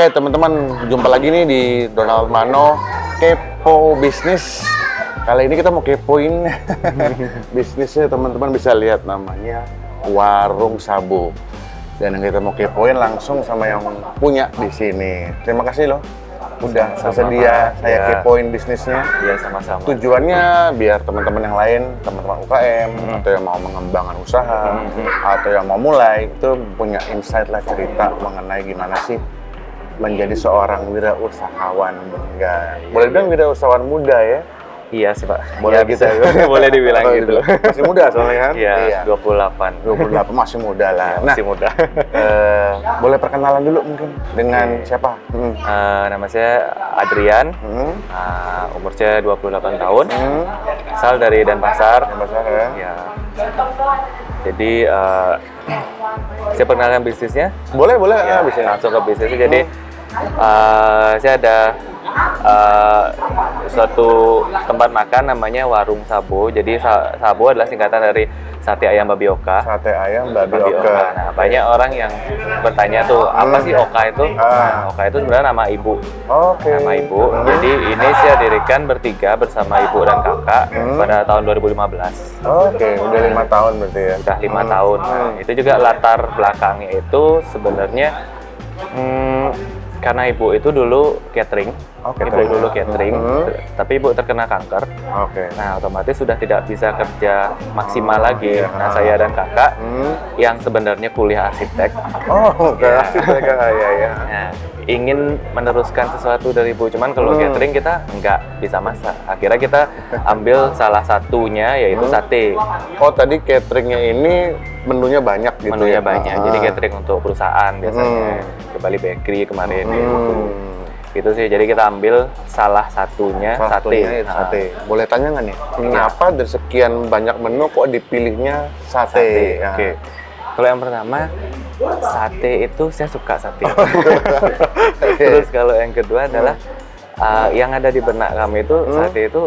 Oke teman-teman, jumpa lagi nih di Donald Mano Kepo Bisnis. Kali ini kita mau kepoin bisnisnya teman-teman bisa lihat namanya Warung Sabu. Dan yang kita mau kepoin langsung sama yang punya di sini. Terima kasih loh udah Sama-sama. bersedia saya Ya. kepoin bisnisnya. Iya sama-sama. Tujuannya biar teman-teman yang lain, teman-teman UKM Hmm. atau yang mau mengembangkan usaha Hmm. atau yang mau mulai itu punya insight lah cerita mengenai gimana sih menjadi seorang wirausahawan enggak boleh bilang wirausahawan muda ya Iya sih Pak. boleh Iya, gitu bisa. Boleh dibilang gitu. masih muda soalnya kan Iya, 28. 28 masih muda lah Iya, nah masih muda. eh, boleh perkenalan dulu mungkin dengan Oke. siapa hmm. Eh, nama saya Adrian. Hmm. Eh, umur saya 28 tahun. Hmm. Asal dari Denpasar. Besar ya Ya. Jadi eh, saya perkenalkan bisnisnya. boleh boleh ah, Ya, bisa langsung ke bisnisnya. Jadi eh, saya ada eh, suatu tempat makan namanya Warung Sabo. Jadi Sa- Sabo adalah singkatan dari Sate Ayam Babi Oka. sate ayam babi Babi Oka. Nah, banyak orang yang bertanya tuh, apa Hmm. sih Oka itu? Ah. Nah, Oka itu sebenarnya nama ibu. oke Nama ibu. Hmm. Jadi ini saya dirikan bertiga bersama ibu dan kakak Hmm. pada tahun 2015. oke udah lima tahun berarti ya Sudah lima Hmm. tahun. Nah, Hmm. itu juga latar belakangnya itu sebenarnya hmm, karena ibu itu dulu catering. Oh, Ibu dulu catering, Hmm. tapi ibu terkena kanker. oke Nah, otomatis sudah tidak bisa kerja maksimal Oh, lagi. iya. Nah, saya dan kakak Hmm. yang sebenarnya kuliah arsitek Oh, oke. Ya. mereka ya ya. Nah, ingin meneruskan sesuatu dari ibu, cuman kalau Hmm. catering kita nggak bisa masak. Akhirnya kita ambil salah satunya yaitu Hmm. sate. Oh, tadi cateringnya ini menunya banyak gitu Menunya ya? banyak. Ah. Jadi catering untuk perusahaan biasanya. Hmm. Bali Bakery kemarin ya. Hmm. Gitu sih. Jadi kita ambil salah satunya Salah sate. satunya itu Nah, sate. Boleh tanya nggak nih? Kenapa dari sekian banyak menu kok dipilihnya sate? Sate. Ya. Oke. Kalau yang pertama sate itu saya suka sate. Terus kalau yang kedua adalah uh, yang ada di benak kami itu Hmm. sate itu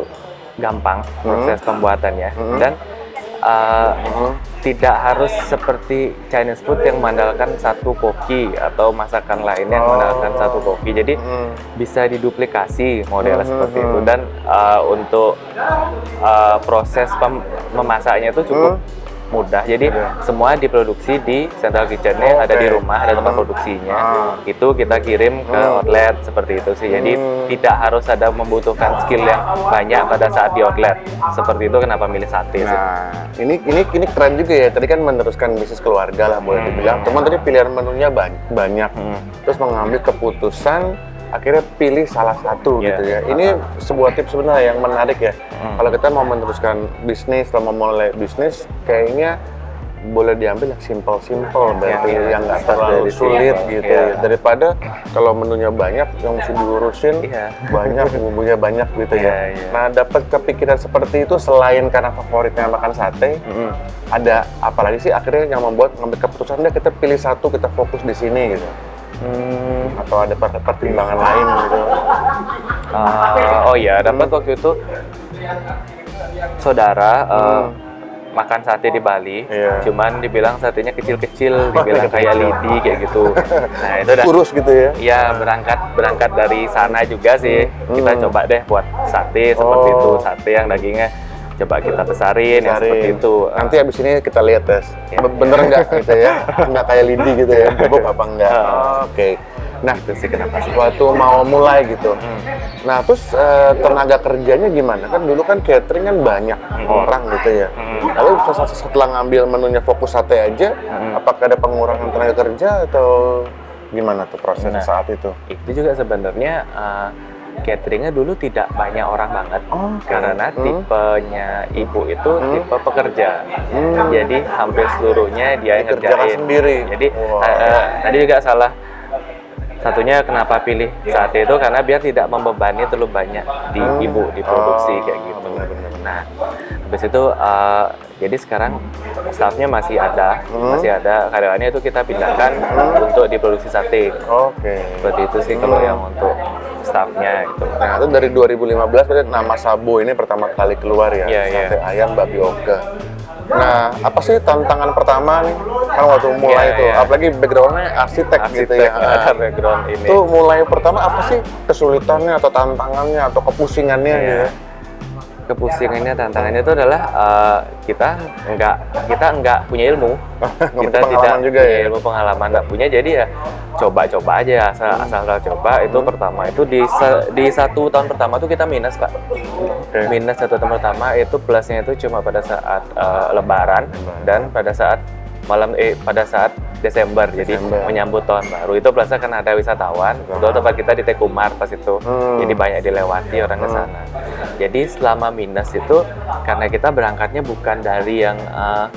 gampang proses pembuatannya Hmm. dan uh, tidak harus seperti Chinese food yang mengandalkan satu koki atau masakan lainnya yang Oh. mengandalkan satu koki. Jadi Hmm. bisa diduplikasi modelnya Hmm, seperti hmm, itu hmm. dan uh, untuk uh, proses memasaknya itu cukup Hmm. Mudah. Jadi Mudah. semua diproduksi di central kitchen-nya Oke. ada di rumah, ada tempat Hmm. produksinya. Ah. Itu kita kirim ke Hmm. outlet seperti itu sih. Jadi Hmm. tidak harus ada membutuhkan skill yang banyak pada saat di outlet. Seperti itu kenapa milih sate sih. Nah, ini ini ini keren juga ya. Tadi kan meneruskan bisnis keluarga lah boleh Hmm. dibilang. Cuman tadi pilihan menunya ban- banyak. Hmm. Terus mengambil keputusan akhirnya pilih salah satu Iya. gitu ya. Ini sebuah tips sebenarnya yang menarik ya. Hmm. Kalau kita mau meneruskan bisnis, kalau mau mulai bisnis, kayaknya boleh diambil yang simple-simple berarti Iya, yang nggak terlalu dari sulit simple, gitu iya. ya. Daripada kalau menunya banyak yang mesti diurusin Iya. banyak bumbunya banyak gitu ya. Iya, iya. Nah, dapat kepikiran seperti itu selain karena favoritnya makan sate, Mm-mm. ada apa lagi sih akhirnya yang membuat ngambil keputusan deh kita pilih satu kita fokus di sini gitu Hmm, atau ada per- pertimbangan lain gitu ah, oh iya, dapat Hmm. waktu itu saudara eh, makan sate di Bali, Iya. cuman dibilang satenya kecil-kecil, dibilang kayak lidi kayak gitu. Nah itu udah kurus gitu ya Iya berangkat berangkat dari sana juga sih Hmm. kita coba deh buat sate seperti Oh. itu sate yang dagingnya coba kita besarin yang Cari. seperti itu nanti abis ini kita lihat tes. Be- bener nggak gitu ya nggak kayak lidi gitu ya bebok apa enggak Ah. oke nah itu sih kenapa sih waktu mau mulai gitu Hmm. nah terus eh, tenaga kerjanya gimana kan dulu kan catering kan banyak Hmm. orang gitu ya Hmm. lalu setelah, ngambil menunya fokus sate aja Hmm. apakah ada pengurangan tenaga kerja atau gimana tuh prosesnya Nah. saat itu itu juga sebenarnya uh, cateringnya dulu tidak banyak orang banget Oke. karena Hmm. tipenya ibu itu Hmm. tipe pekerja Hmm. jadi hampir seluruhnya dia yang ngerjain sendiri. jadi Wow. eh, eh, tadi juga salah satunya kenapa pilih sate itu karena biar tidak membebani terlalu banyak di Hmm. ibu di produksi Oh, kayak gitu benar-benar. nah habis itu eh, jadi sekarang staffnya masih ada Hmm. masih ada karyawannya itu kita pindahkan untuk diproduksi sate oke seperti itu sih kalau Hmm. yang untuk staffnya gitu Nah, itu dari 2015 berarti nama Sabo ini pertama kali keluar ya, Iya, iya. sate ayam babi oke. Nah, apa sih tantangan pertama nih? Kan waktu mulai Iya, tuh, iya. apalagi backgroundnya arsitek, gitu arsitek ya. ada background ini. Itu mulai pertama apa sih kesulitannya atau tantangannya atau kepusingannya Iya. gitu? Kepusingannya, tantangannya itu adalah eh, kita nggak kita nggak punya ilmu, kita pengalaman tidak juga punya ya? ilmu pengalaman nggak punya, jadi ya coba-coba aja asal asal coba. Itu pertama itu di di satu tahun pertama tuh kita minus pak, Oke. minus satu tahun pertama itu plusnya itu cuma pada saat eh, Lebaran Lebaran. dan pada saat malam eh pada saat Desember, jadi Desember. menyambut tahun baru itu plusnya kan ada wisatawan itu tempat kita di Tekumar pas itu Hmm. jadi banyak dilewati orang ke Hmm. sana jadi selama minus itu karena kita berangkatnya bukan dari yang eh,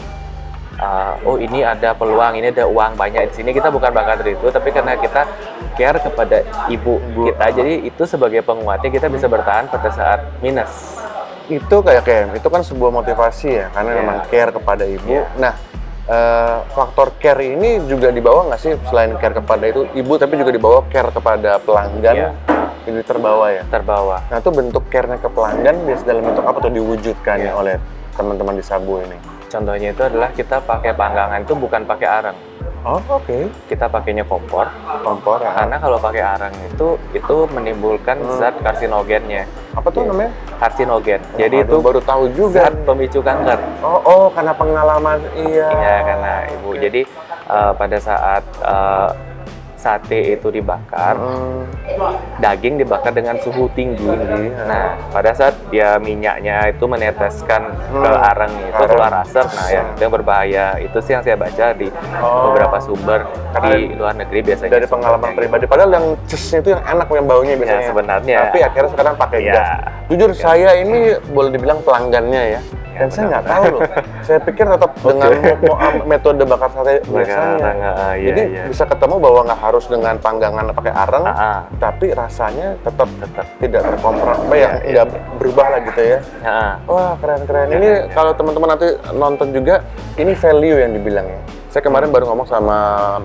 eh, oh ini ada peluang ini ada uang banyak di sini kita bukan berangkat dari itu tapi karena kita care kepada ibu kita jadi itu sebagai penguatnya kita bisa bertahan pada saat minus Itu kayak kayak itu kan sebuah motivasi ya, karena Iya. memang care kepada ibu. Iya. Nah, eh, faktor care ini juga dibawa nggak sih selain care kepada itu ibu, tapi juga dibawa care kepada pelanggan. Iya. Ini terbawa ya. terbawa Nah, itu bentuk care-nya ke pelanggan biasa dalam bentuk apa tuh diwujudkan ya oleh teman-teman di Sabu ini? Contohnya itu adalah kita pakai panggangan itu bukan pakai arang Oh, oke. kita pakainya kompor Kompor ya. karena kalau pakai arang itu itu menimbulkan Hmm. zat karsinogennya Apa tuh namanya? karsinogen jadi Waduh, itu baru tahu juga. zat pemicu kanker Oh, oh, karena pengalaman iya. Iya karena ibu. Jadi eh, pada saat eh, sate itu dibakar, Hmm, daging dibakar dengan suhu tinggi. Tinggi, ya. Nah, pada saat dia minyaknya itu meneteskan ke Hmm, arang itu keluar asap, nah yang itu yang berbahaya. Itu sih yang saya baca di Oh. beberapa sumber di luar negeri biasanya. dari pengalaman pribadi. Padahal yang cesnya itu yang enak yang baunya Ya, biasanya. sebenarnya. Tapi akhirnya sekarang pakai Ya. gas. Jujur saya ini boleh dibilang pelanggannya ya. Dan saya nggak tahu loh. saya pikir tetap dengan metode bakar sate biasanya. arang, ah, iya, Jadi iya. bisa ketemu bahwa nggak harus dengan panggangan pakai arang, Ah, ah. tapi rasanya tetap Tetap. tidak terkompres, apa ya, Iya, iya. berubah lah gitu ya. Ah, Wah keren keren. Keren, Ini ya. kalau teman-teman nanti nonton juga, ini value yang dibilang ya. Saya kemarin baru ngomong sama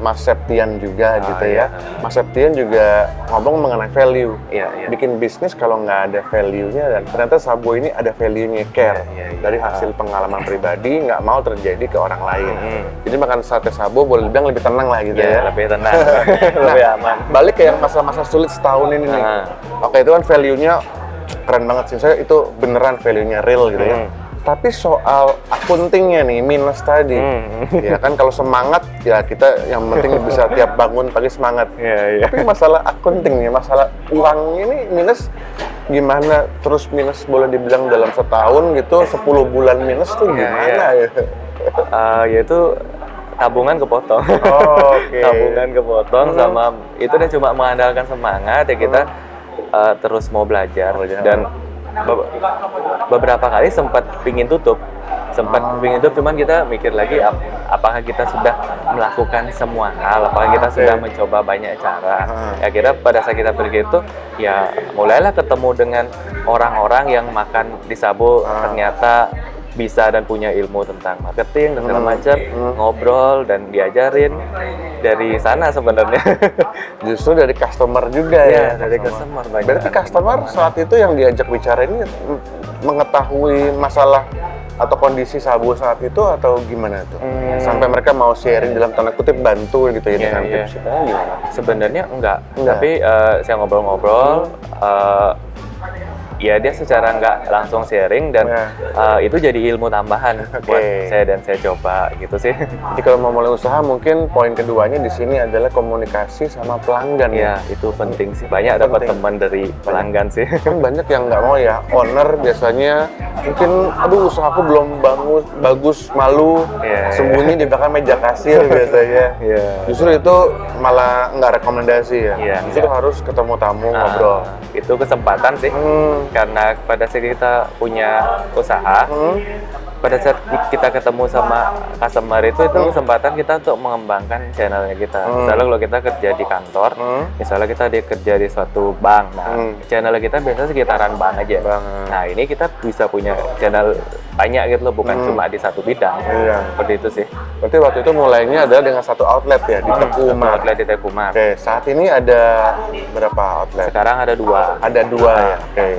Mas Septian juga Ah, gitu iya. ya. Mas Septian juga ngomong mengenai value. Iya, iya. Bikin bisnis kalau nggak ada value-nya dan ternyata Sabo ini ada value-nya care Iya, iya, iya. dari hasil pengalaman pribadi nggak mau terjadi ke orang lain. Mhm. Jadi makan sate Sabo boleh dibilang lebih tenang lah gitu Ya, ya. lebih tenang, lebih aman. Balik ke yang masa-masa sulit setahun ini nih. Ah. Oke itu kan value-nya keren banget sih. Saya itu beneran value-nya real gitu ya. Hmm. Tapi soal akuntingnya nih minus tadi, Hmm. ya kan kalau semangat ya kita yang penting bisa tiap bangun pagi semangat. Iya, iya. Tapi masalah akunting nih, masalah uang ini minus gimana? Terus minus boleh dibilang dalam setahun gitu, 10 bulan minus tuh Iya, gimana iya. ya? Eh, yaitu tabungan kepotong. Oh, oke. tabungan kepotong Mhm. sama itu udah cuma mengandalkan semangat ya kita eh, terus mau belajar Belajar. dan beberapa kali sempat pingin tutup sempat Ah. pingin tutup cuman kita mikir lagi ap- apakah kita sudah melakukan semua hal apakah kita Oke. sudah mencoba banyak cara Ah. ya kira pada saat kita pergi itu ya mulailah ketemu dengan orang-orang yang makan di Sabo Ah. ternyata bisa dan punya ilmu tentang marketing dan segala Hmm. macam Hmm. ngobrol dan diajarin dari sana sebenarnya Justru dari customer juga ya. ya dari customer banyak Berarti customer saat itu yang diajak bicara ini mengetahui masalah atau kondisi Sabu saat itu atau gimana tuh? Hmm. Sampai mereka mau sharing dalam tanda kutip bantu gitu ya Iya, dengan iya. tips itu gimana? sebenarnya enggak, Enggak. tapi eh, saya ngobrol-ngobrol eh, ya dia secara nggak langsung sharing dan Ya. eh, itu jadi ilmu tambahan Oke. buat saya dan saya coba gitu sih. Jadi kalau mau mulai usaha mungkin poin keduanya di sini adalah komunikasi sama pelanggan ya. Itu penting sih. Banyak dapat teman dari pelanggan sih. Kan banyak yang nggak mau ya. Owner biasanya mungkin aduh usahaku belum bagus bagus malu. Iya, sembunyi di belakang meja kasir biasanya. Iya. justru itu malah nggak rekomendasi ya. Iya, justru nggak. harus ketemu tamu Ah, ngobrol. itu kesempatan sih. Hmm. Karena pada saat kita punya usaha Hmm. pada saat kita ketemu sama customer itu itu kesempatan kita untuk mengembangkan channelnya kita Hmm. misalnya kalau kita kerja di kantor Hmm. misalnya kita di kerja di suatu bank nah Hmm. channel kita biasanya sekitaran bank aja Bank. nah ini kita bisa punya channel banyak gitu loh, bukan Hmm. cuma di satu bidang. Iya. Seperti itu sih. Berarti waktu itu mulainya adalah dengan satu outlet ya di Teku Satu Umar. outlet di Tekumar. Oke, saat ini ada berapa outlet? Sekarang ada dua. Ada dua ya. Oke.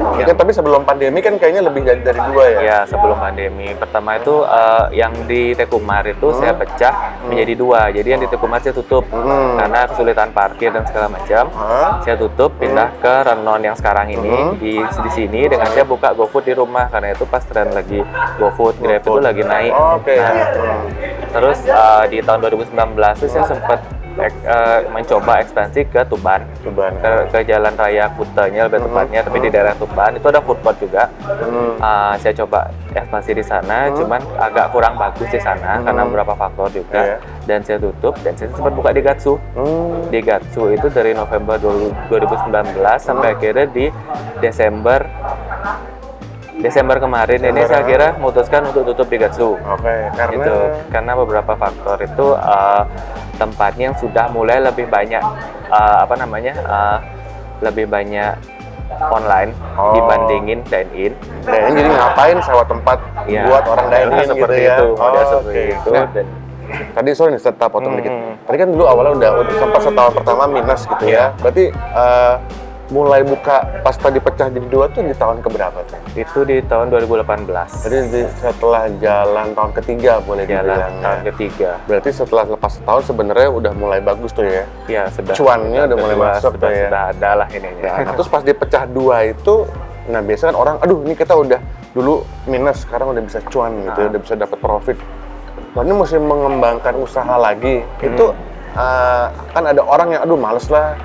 Mungkin tapi sebelum pandemi kan kayaknya lebih dari, dari dua ya. Ya sebelum pandemi. Pertama itu eh, yang di Tekumar itu saya pecah menjadi dua. Jadi yang di Tekumar saya tutup Hmm. karena kesulitan parkir dan segala macam. Hah? Saya tutup pindah ke Renon yang sekarang ini Hmm. di di sini dengan saya buka GoFood di rumah karena itu pas tren lagi GoFood, Grab itu lagi naik. Oke. Nah, Hmm. terus eh, di tahun 2019 itu saya sempat ek- eh, mencoba ekspansi ke Tuban. Tuban. Ke, ke Jalan Raya Kutanya lebih tepatnya, tapi di daerah Tuban itu ada food court juga. Hmm. Uh, saya coba ekspansi di sana, cuman agak kurang bagus di sana karena beberapa faktor juga. Iya. Dan saya tutup dan saya sempat buka di Gatsu. Hmm. Di Gatsu itu dari November 2019 sampai akhirnya di Desember Desember kemarin ini saya kira memutuskan untuk tutup di Gatsu. Oke, karena Gitu. Karena beberapa faktor itu uh, tempatnya yang sudah mulai lebih banyak uh, apa namanya? uh, lebih banyak online Oh. dibandingin dine in. Dan jadi ngapain sewa tempat Iya. buat orang dining gitu seperti ya? itu, model Oh, seperti oke. itu Nah, dan tadi sorry nih serta potong Hmm. dikit. Tadi kan dulu awalnya udah, udah sempat setahun pertama minus gitu Iya. ya. Berarti eh, mulai buka pas tadi pecah jadi dua tuh di tahun keberapa tuh? itu di tahun 2018. Jadi di- setelah jalan tahun ketiga boleh jalan dibilang ya. tahun ketiga. Berarti setelah lepas setahun sebenarnya udah mulai bagus tuh ya. Ya, sudah Cuannya udah mulai sudah- masuk sudah, tuh ya. sudah ada lah ininya. Nah, terus pas dipecah dua itu, nah biasanya kan orang, aduh ini kita udah dulu minus, sekarang udah bisa cuan gitu, ya, Ah. udah bisa dapat profit. Lalu mesti mengembangkan usaha lagi. Itu Hmm. eh, kan ada orang yang, aduh males lah,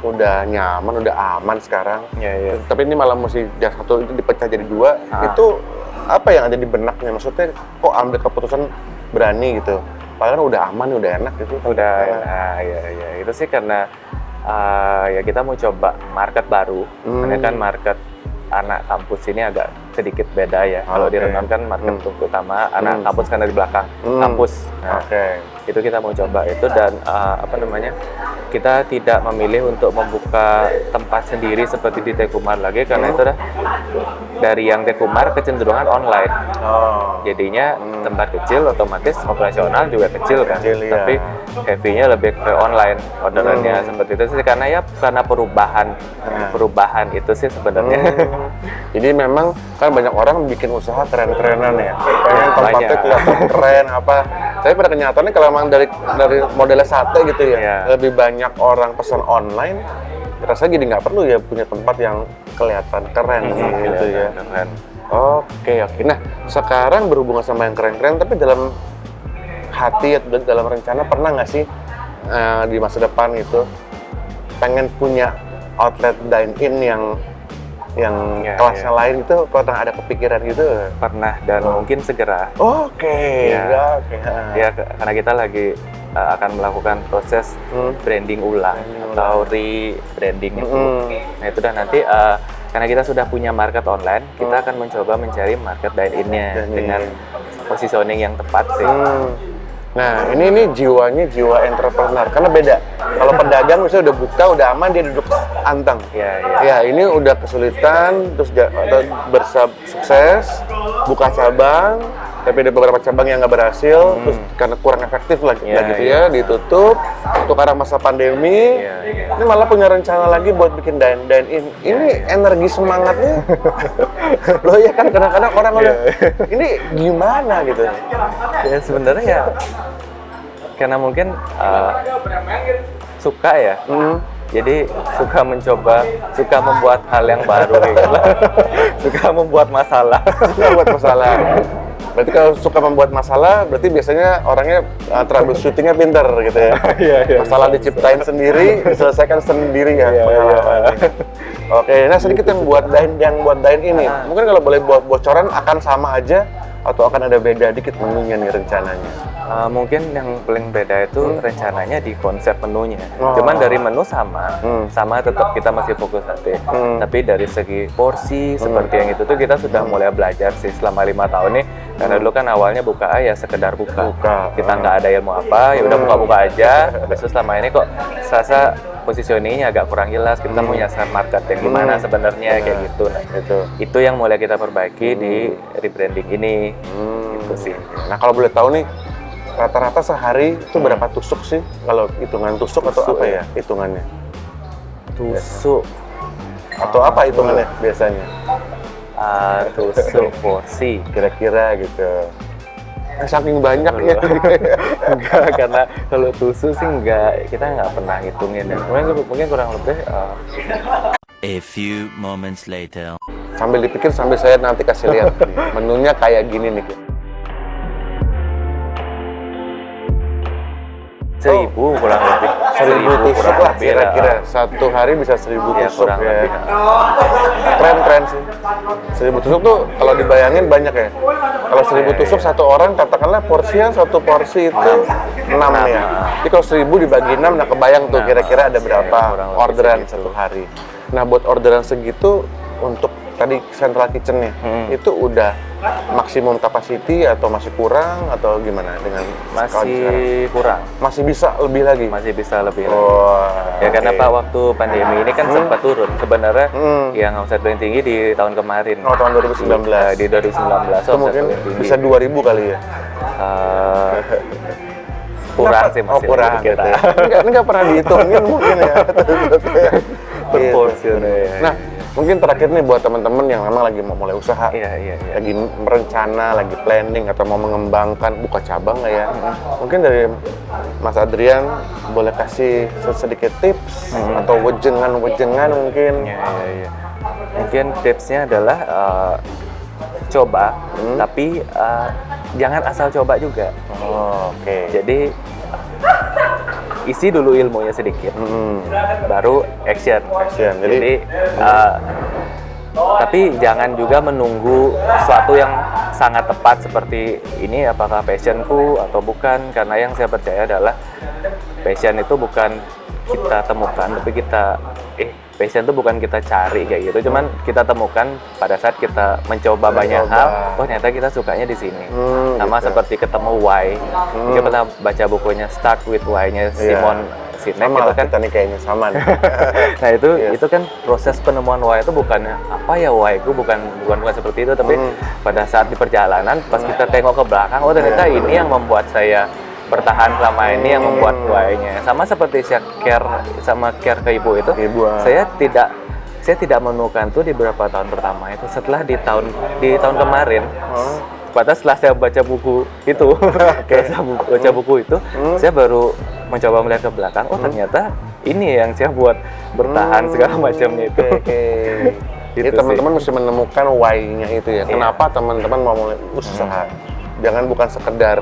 udah nyaman, udah aman sekarang. Ya, ya. Tapi ini malah mesti yang satu itu dipecah jadi dua. Ah. Itu apa yang ada di benaknya? Maksudnya kok ambil keputusan berani gitu? Padahal udah aman, udah enak gitu. Udah, nah, ya, ya. Itu sih karena uh, ya kita mau coba market baru. Hmm. Karena kan market anak kampus ini agak sedikit beda ya. Kalau di kan market Hmm. utama anak Hmm. kampus kan dari belakang Hmm. kampus. Nah, Oke. Itu kita mau coba itu dan uh, apa namanya kita tidak memilih untuk membuka tempat sendiri seperti di Tekumar lagi karena itu dah dari yang Tekumar kecenderungan online Oh. jadinya Hmm. tempat kecil otomatis operasional juga kecil kan Kecil, iya. tapi heavy-nya lebih ke online orderannya Hmm. seperti itu sih karena ya karena perubahan Nah. perubahan itu sih sebenarnya Hmm. Jadi memang kan banyak orang bikin usaha keren-kerenan ya. Pengen tempatnya Banyak. kelihatan keren apa. Tapi pada kenyataannya kalau memang dari dari modelnya sate gitu ya, Iya. lebih banyak orang pesan online, rasanya jadi nggak perlu ya punya tempat yang kelihatan keren Hmm, gitu ya. keren. Oke oke. Nah sekarang berhubungan sama yang keren-keren, tapi dalam hati atau dalam rencana pernah nggak sih eh, di masa depan itu pengen punya outlet dine in yang yang Iya, kelasnya lain itu pernah ada kepikiran gitu? pernah dan mungkin segera Oke. Iya. ya, Oke. ya karena kita lagi uh, akan melakukan proses Hmm. branding ulang Branding atau re-branding itu. Mm-mm. Nah itu dah nanti uh, karena kita sudah punya market online, kita akan mencoba mencari market dine-in-nya Hmm. Dine-in. dengan positioning yang tepat sih. Hmm. Nah, ini ini jiwanya jiwa entrepreneur karena beda. Kalau pedagang misalnya udah buka, udah aman dia duduk anteng. Ya, ya. Ya, ini udah kesulitan terus bersab sukses buka cabang, tapi ada beberapa cabang yang nggak berhasil, terus karena kurang efektif lagi Hmm. Iya, gitu iya. ya, ditutup. Untuk karena masa pandemi, Iya, iya. ini malah punya rencana lagi buat bikin dine dine in. Ini energi semangatnya, loh ya kan kadang-kadang orang Iya. udah, ini gimana gitu? Ya sebenarnya ya karena mungkin uh, suka ya. Hmm. Jadi suka mencoba, suka membuat hal yang baru gitu suka membuat masalah. Suka buat masalah. Berarti kalau suka membuat masalah, berarti biasanya orangnya uh, troubleshootingnya pinter gitu ya. Iya, iya. Masalah diciptain sendiri, diselesaikan sendiri ya. Iya. Oke, nah sedikit yang buat dine yang buat dine ini, Ah. mungkin kalau boleh buat bocoran akan sama aja atau akan ada beda dikit menunya nih rencananya. Uh, mungkin yang paling beda itu rencananya di konsep menunya. Oh. Cuman dari menu sama, Hmm. sama tetap kita masih fokus sate. Hmm. Tapi dari segi porsi seperti yang itu tuh kita sudah mulai belajar sih selama lima tahun nih Karena dulu kan awalnya buka ya sekedar buka. Buka. Kita Ah. nggak ada ilmu apa, ya udah buka-buka aja. Terus selama ini kok serasa positioningnya agak kurang jelas. Kita mau nyasar market yang gimana Hmm. sebenarnya kayak Benar. gitu. Nah, Itu. itu yang mulai kita perbaiki di rebranding ini. Hmm. Gitu sih. Nah kalau boleh tahu nih, rata-rata sehari itu berapa tusuk sih? Kalau hitungan tusuk, atau Tusuk apa ya? ya hitungannya? Tusuk, Atau apa hitungannya biasanya? ah, tusuk porsi. Kira-kira gitu. Eh, Saking banyaknya. enggak karena kalau tusuk sih enggak kita nggak pernah hitungin ya mungkin mungkin kurang lebih uh, A few moments later. sambil dipikir sambil saya nanti kasih lihat menunya kayak gini nih. Seribu kurang lebih Seribu tusuk lah kira-kira. Satu hari bisa seribu ya tusuk kurang ya. lebih Keren keren sih. Seribu tusuk tuh kalau dibayangin banyak ya. Kalau seribu Iya, tusuk iya. satu orang katakanlah porsinya satu porsi itu enam ya. Jadi kalau seribu dibagi enam, nah kebayang tuh kira-kira ada iya, berapa orderan satu hari. Nah buat orderan segitu untuk tadi central kitchennya Hmm. itu udah maksimum capacity atau masih kurang atau gimana dengan masih kurang masih bisa lebih lagi. masih bisa lebih lagi. Oh, ya karena oke. pak waktu pandemi ini kan sempat turun sebenarnya Hmm. yang omset paling tinggi di tahun kemarin Oh, tahun 2019. di 2019 itu omset mungkin bisa 2000 kali ya. Eh, kurang sih oh, masih kurang dari kita gitu ya. Enggak, enggak pernah dihitungin mungkin ya. Proportion, Gitu. ya. Nah, mungkin terakhir nih buat teman-teman yang memang lagi mau mulai usaha, iya iya iya lagi merencana, lagi planning atau mau mengembangkan buka cabang lah ya. Mungkin dari Mas Adrian boleh kasih sedikit tips atau wejengan-wejengan mungkin. Iya, iya, iya. Mungkin tipsnya adalah eh, coba, Hmm. tapi eh, jangan asal coba juga. Oh, oke. Jadi isi dulu ilmunya sedikit, Hmm. baru action. Action. Jadi- Jadi, eh, tapi jangan juga menunggu sesuatu yang sangat tepat seperti ini apakah passionku atau bukan karena yang saya percaya adalah passion itu bukan kita temukan tapi kita eh passion itu bukan kita cari kayak gitu cuman kita temukan pada saat kita mencoba banyak hal oh ternyata kita sukanya di sini Hmm, sama gitu. seperti ketemu why kita pernah baca bukunya Start with Why-nya Iya. Simon Sinek Sama itu lah kan kita nih kayaknya sama nih. nah itu Iya. itu kan proses penemuan why itu bukan apa ya why itu bukan bukan bukan seperti itu tapi Hmm. pada saat di perjalanan pas kita tengok ke belakang oh ternyata Iya, ini yang membuat saya bertahan selama ini yang membuat Hmm. why-nya sama seperti saya care sama care ke ibu itu Ibu, ah. saya tidak saya tidak menemukan tuh di beberapa tahun pertama itu setelah di tahun di tahun kemarin Oh. pada setelah saya baca buku itu baca buku, baca buku itu Hmm. saya baru mencoba melihat ke belakang oh ternyata ini yang saya buat bertahan Hmm, segala macamnya itu oke. Gitu Jadi teman-teman mesti menemukan why-nya itu ya. Iya. Kenapa teman-teman mau mulai usaha? Jangan bukan sekedar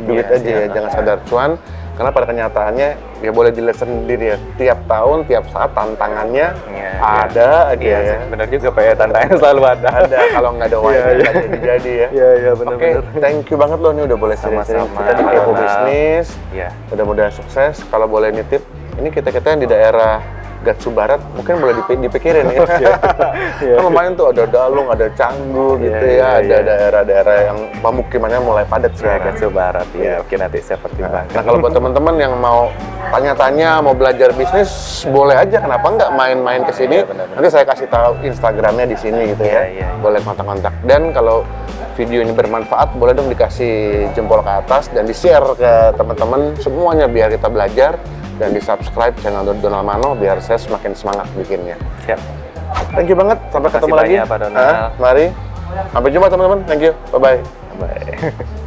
duit Iya, aja ya, jangan sekedar cuan. Karena pada kenyataannya ya boleh dilihat sendiri ya. Tiap tahun, tiap saat tantangannya Iya, ada aja iya ya. sih, benar juga pak ya tantangannya selalu ada Ada kalau nggak ada why-nya Iya, iya. nggak jadi-jadi ya. iya iya Oke, benar-benar thank you banget loh nih udah boleh Sama-sama. kita di Kepo. Bisnis. iya Mudah-mudahan sukses. Kalau boleh nitip, ini kita-kita yang di daerah Gatsu Barat mungkin boleh dipi- dipikirin ya. Iya. kan lumayan tuh ada Dalung, ada Canggu Iya, gitu iya, ya, ada iya. daerah-daerah yang pemukimannya mulai padat ya sekarang. Gatsu Barat Iya. ya oke nanti saya pertimbangkan Nah kalau buat teman-teman yang mau tanya-tanya, mau belajar bisnis, boleh aja. Kenapa nggak main-main ke sini? Iya, benar-benar. Nanti saya kasih tahu Instagramnya di sini gitu ya. Iya, iya, iya. Boleh kontak-kontak. Dan kalau video ini bermanfaat, boleh dong dikasih jempol ke atas dan di-share ke teman-teman semuanya biar kita belajar dan di-subscribe channel Donald Mano biar saya semakin semangat bikinnya. siap Thank you banget. Sampai ketemu lagi. banyak, Pak Donald. Ah, mari. Sampai jumpa teman-teman. Thank you. Bye-bye. bye